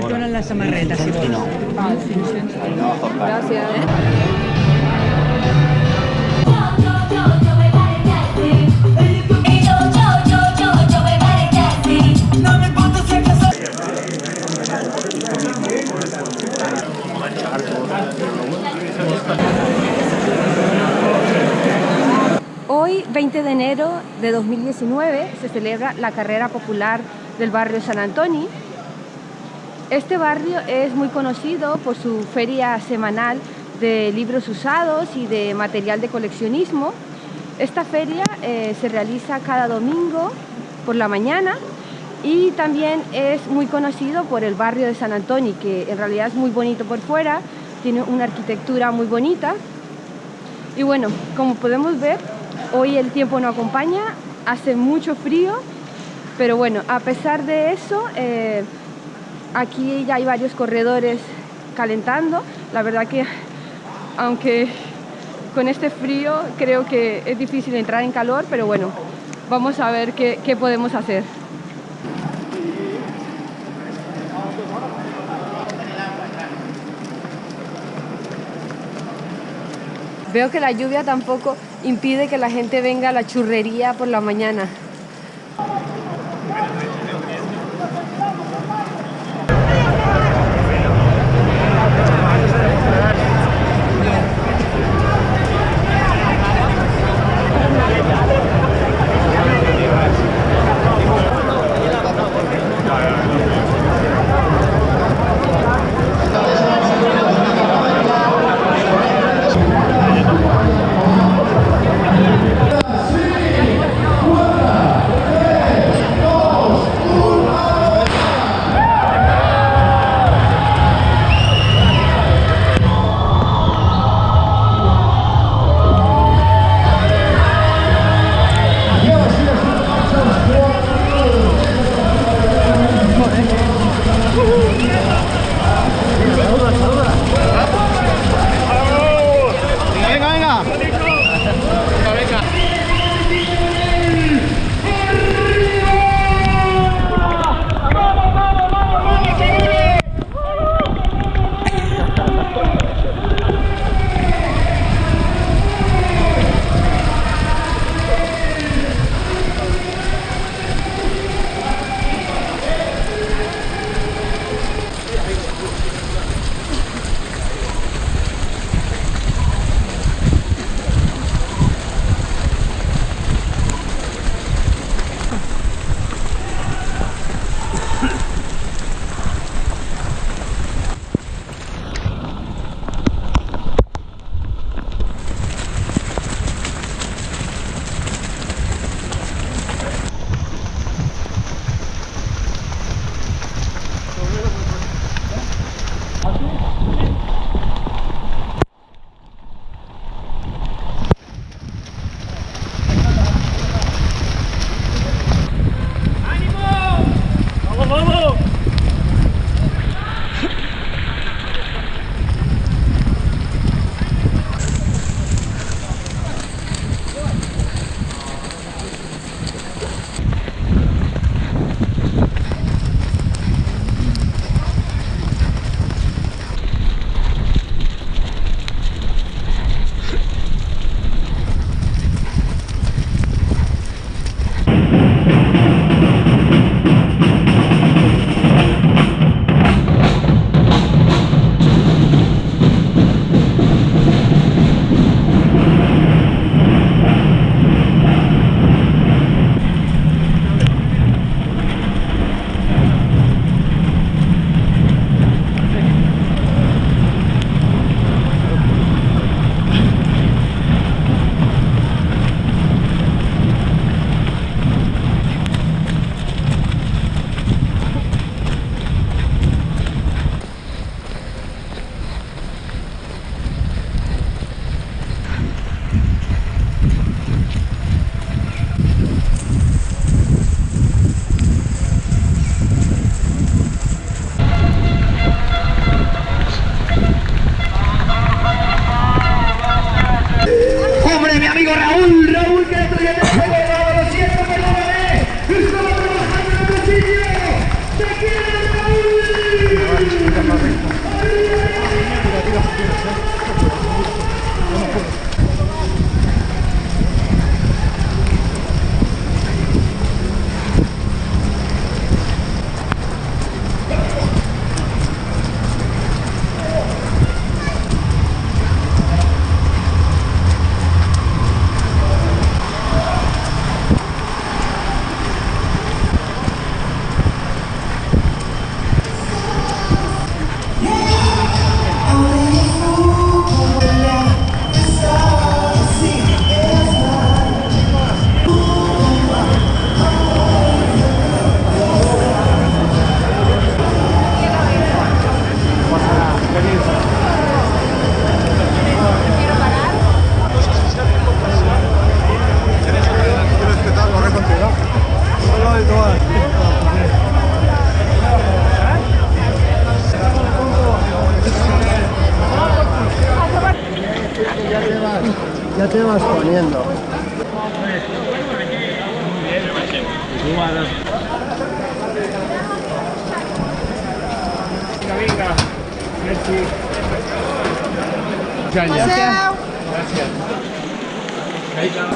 que donen la samarreta, si vols. no. Gràcies. Hoy, 20 de enero de 2019, se celebra la carrera popular del barrio San Antoni. Este barrio es muy conocido por su feria semanal de libros usados y de material de coleccionismo. Esta feria eh, se realiza cada domingo por la mañana y también es muy conocido por el barrio de San Antoni, que en realidad es muy bonito por fuera, tiene una arquitectura muy bonita. Y bueno, como podemos ver, hoy el tiempo no acompaña, hace mucho frío, pero bueno, a pesar de eso, eh, aquí ya hay varios corredores calentando. La verdad que, aunque con este frío creo que es difícil entrar en calor, pero bueno, vamos a ver qué, podemos hacer. Veo que la lluvia tampoco impide que la gente venga a la churrería por la mañana. Ya te vas poniendo. Venga, merci. Gracias. Gracias.